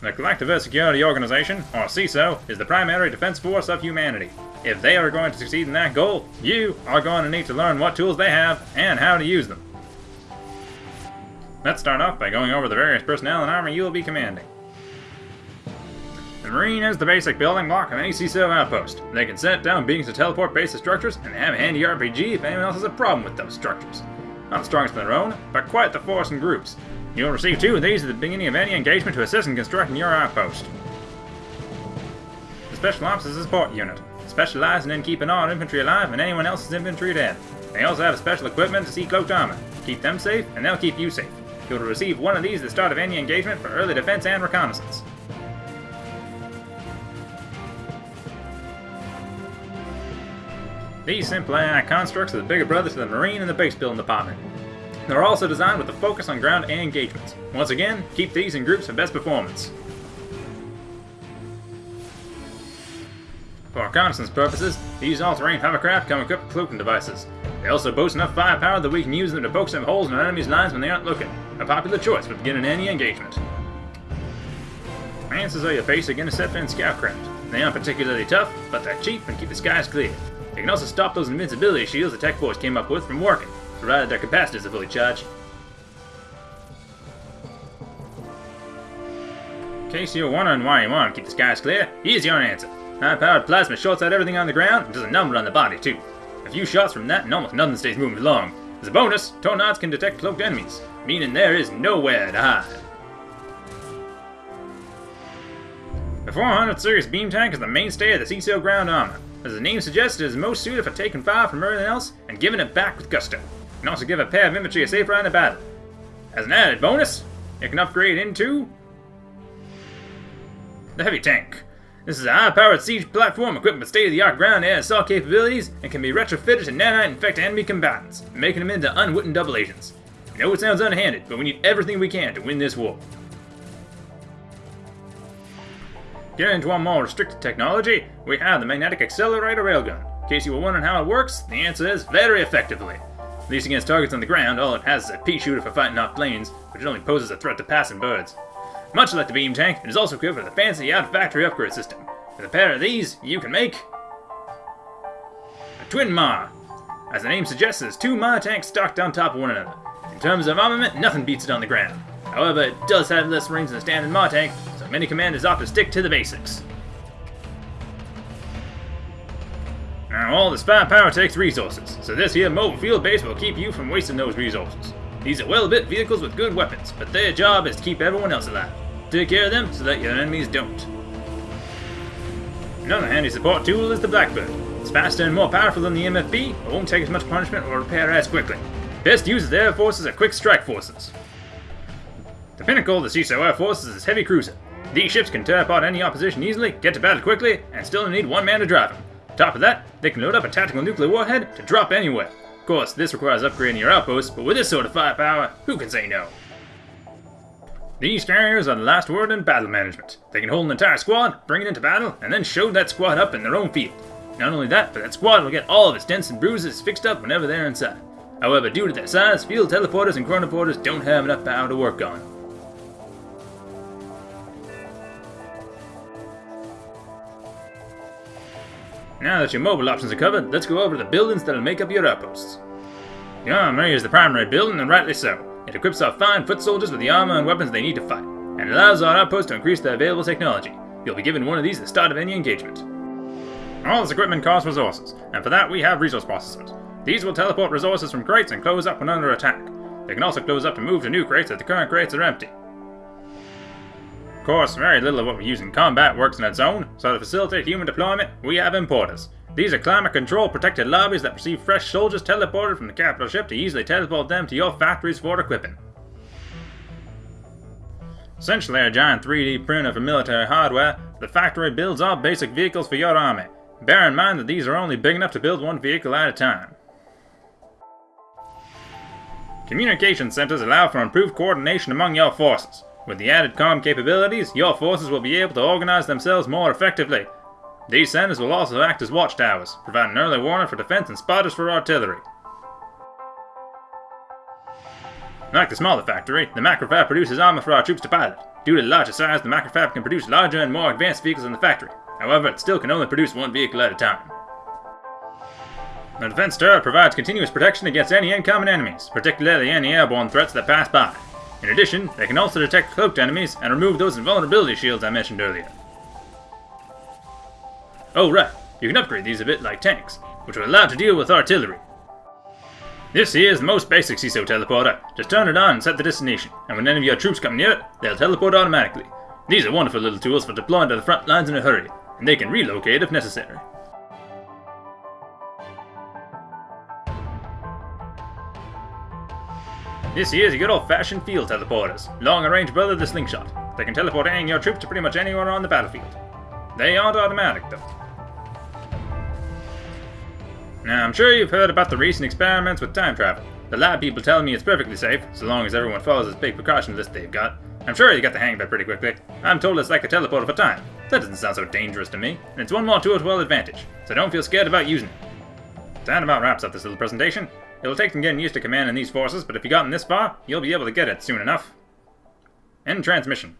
The Collective Security Organization, or CESO, is the primary defense force of humanity. If they are going to succeed in that goal, you are going to need to learn what tools they have and how to use them. Let's start off by going over the various personnel and armor you will be commanding. The Marine is the basic building block of any CESO outpost. They can set down beacons to teleport base structures and have a handy RPG if anyone else has a problem with those structures. Not the strongest in their own, but quite the force in groups. You'll receive two of these at the beginning of any engagement to assist in constructing your outpost. The Special Ops is a support unit, specializing in keeping our infantry alive and anyone else's infantry dead. They also have special equipment to see cloaked armor. Keep them safe, and they'll keep you safe. You'll receive one of these at the start of any engagement for early defense and reconnaissance. These simple AI constructs are the bigger brothers to the Marine and the base building department. They're also designed with a focus on ground engagements. Once again, keep these in groups for best performance. For reconnaissance purposes, these all-terrain hovercraft come equipped with cloaking devices. They also boast enough firepower that we can use them to poke some holes in our enemy's lines when they aren't looking. A popular choice for beginning any engagement. Lances are your basic interceptor and scout craft. They aren't particularly tough, but they're cheap and keep the skies clear. They can also stop those invincibility shields the Tech Force came up with from working, provided their capacitors are fully charged. In case you're wondering why you want to keep the skies clear, here's your answer. High-powered plasma shorts out everything on the ground and does a number on the body, too. A few shots from that and almost nothing stays moving long. As a bonus, Tornades can detect cloaked enemies, meaning there is nowhere to hide. The 400 series beam tank is the mainstay of the CESO ground armor. As the name suggests, it is most suited for taking fire from everything else and giving it back with gusto. Can also give a pair of infantry a safe ride in battle. As an added bonus, it can upgrade into the heavy tank. This is a high-powered siege platform equipped with state-of-the-art ground air assault capabilities and can be retrofitted to nanite infect enemy combatants, making them into unwitting double agents. I know it sounds underhanded, but we need everything we can to win this war. Getting into our more restricted technology, we have the Magnetic Accelerator Railgun. In case you were wondering how it works, the answer is very effectively. At least against targets on the ground, all it has is a pea shooter for fighting off planes, which only poses a threat to passing birds. Much like the beam tank, it is also equipped with a fancy out-of-factory upgrade system. With a pair of these, you can make a twin MAR. As the name suggests, there's two MAR tanks stacked on top of one another. In terms of armament, nothing beats it on the ground. However, it does have less rings than a standard MAR tank, so many commanders opt to stick to the basics. Now, all this firepower takes resources, so this here mobile field base will keep you from wasting those resources. These are well-built vehicles with good weapons, but their job is to keep everyone else alive. Take care of them so that your enemies don't. Another handy support tool is the Blackbird. It's faster and more powerful than the MFB, but won't take as much punishment or repair as quickly. Best used as air forces are quick strike forces. The pinnacle of the CESO Air Forces is Heavy Cruiser. These ships can tear apart any opposition easily, get to battle quickly, and still need one man to drive them. Top of that, they can load up a tactical nuclear warhead to drop anywhere. Of course, this requires upgrading your outposts, but with this sort of firepower, who can say no? These carriers are the last word in battle management. They can hold an entire squad, bring it into battle, and then show that squad up in their own field. Not only that, but that squad will get all of its dents and bruises fixed up whenever they're inside. However, due to their size, field teleporters and chronoporters don't have enough power to work on. Now that your mobile options are covered, let's go over the buildings that'll make up your outposts. The armory is the primary building, and rightly so. It equips our fine foot soldiers with the armor and weapons they need to fight, and allows our outposts to increase their available technology. You'll be given one of these at the start of any engagement. All this equipment costs resources, and for that we have resource processors. These will teleport resources from crates and close up when under attack. They can also close up to move to new crates if the current crates are empty. Of course, very little of what we use in combat works in its own, so to facilitate human deployment, we have importers. These are climate control protected lobbies that receive fresh soldiers teleported from the capital ship to easily teleport them to your factories for equipping. Essentially a giant 3D printer for military hardware, the factory builds all basic vehicles for your army. Bear in mind that these are only big enough to build one vehicle at a time. Communication centers allow for improved coordination among your forces. With the added comm capabilities, your forces will be able to organize themselves more effectively. These centers will also act as watchtowers, providing early warning for defense and spotters for artillery. Like the smaller factory, the Macrofab produces armor for our troops to pilot. Due to the larger size, the Macrofab can produce larger and more advanced vehicles than the factory. However, it still can only produce one vehicle at a time. The defense turret provides continuous protection against any incoming enemies, particularly any airborne threats that pass by. In addition, they can also detect cloaked enemies and remove those invulnerability shields I mentioned earlier. Oh right, you can upgrade these a bit like tanks, which are allowed to deal with artillery. This here is the most basic CESO teleporter. Just turn it on and set the destination, and when any of your troops come near it, they'll teleport automatically. These are wonderful little tools for deploying to the front lines in a hurry, and they can relocate if necessary. This here's a good old-fashioned field teleporters, long-range brother the slingshot. They can teleport any of your troops to pretty much anywhere on the battlefield. They aren't automatic, though. Now, I'm sure you've heard about the recent experiments with time travel. The lab people tell me it's perfectly safe, so long as everyone follows this big precaution list they've got. I'm sure you got the hang of it pretty quickly. I'm told it's like a teleporter for time. That doesn't sound so dangerous to me, and it's one more tool to our advantage, so don't feel scared about using it. That about wraps up this little presentation. It'll take some getting used to commanding these forces, but if you've gotten this far, you'll be able to get it soon enough. End transmission.